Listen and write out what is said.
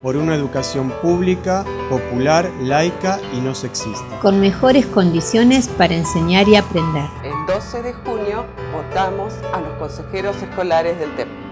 por una educación pública, popular, laica y no sexista. Con mejores condiciones para enseñar y aprender. El 12 de junio votamos a los consejeros escolares del TEP.